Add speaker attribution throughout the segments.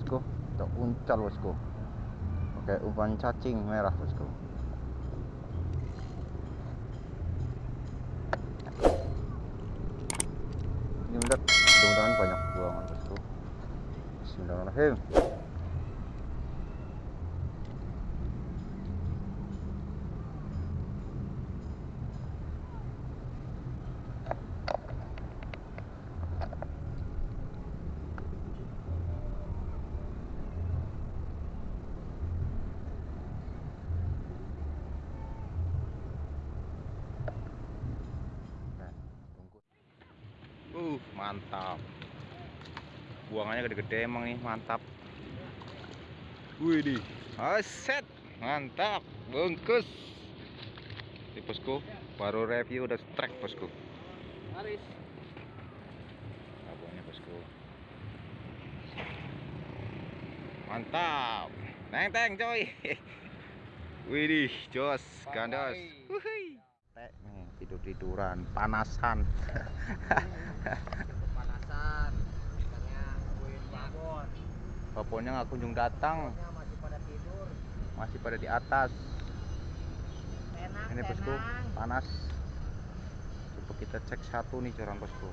Speaker 1: bosku untuk uncal bosku. Pakai umpan cacing merah bosku. Ini melihat mudah-mudahan banyak buangan bosku. Bismillahirrahmanirrahim mantap. Buangannya gede-gede emang nih, mantap. Wih di, aset, mantap, bungkus. Di bosku, baru review udah strike bosku.
Speaker 2: Haris.
Speaker 1: Abangnya bosku. Mantap. Neng teng coy. Wih di, jos, gandos. Wuhui. Tek nih, tidur-tiduran, panasan.
Speaker 2: Panasan.
Speaker 1: Babonnya nggak kunjung datang,
Speaker 2: masih pada tidur.
Speaker 1: masih pada di atas.
Speaker 2: Tenang,
Speaker 1: Ini bosku,
Speaker 2: tenang.
Speaker 1: panas. Coba kita cek satu nih coran bosku.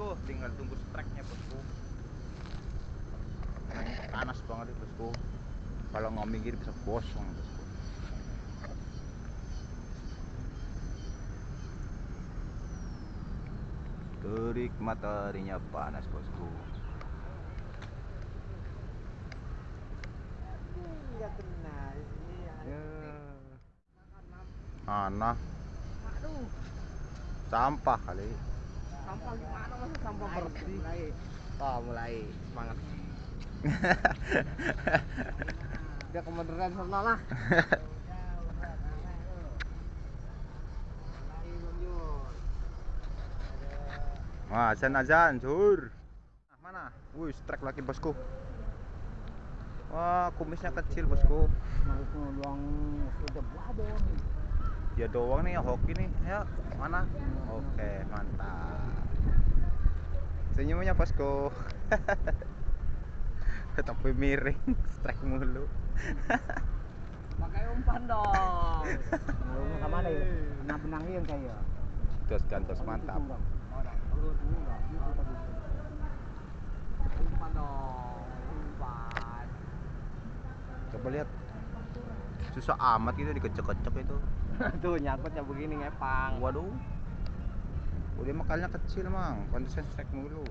Speaker 1: Bosku, tinggal tunggu strike-nya bosku. Panas banget nih bosku. Kalau nggak minggir bisa gosong bosku. Terik mataharinya panas bosku.
Speaker 2: Iya. Iya.
Speaker 1: Ya.
Speaker 2: Aduh,
Speaker 1: sampah kali.
Speaker 2: Sampah gimana masa sampah bersih? Mulai, oh mulai semangat. Udah kemoderan sana lah.
Speaker 1: Wah, azan azan, sur. Ah, Mana? Wih, strike lagi bosku. Wah, kumisnya kecil bosku. Dia doang nih hoki nih. Ya, mana? Oke, mantap. Senyumnya bosku. Tapi miring, strike mulu.
Speaker 2: Pakai umpan dong. Sama ada ya? Nah benang yang saya.
Speaker 1: Dos gantos mantap.
Speaker 2: Umpan dong, umpan.
Speaker 1: Coba lihat. Susah amat itu dikecek-kecek itu.
Speaker 2: Tuh nyangkutnya begini ngepang.
Speaker 1: Waduh. Udah makalnya kecil, Mang. Pantesan strike mulu.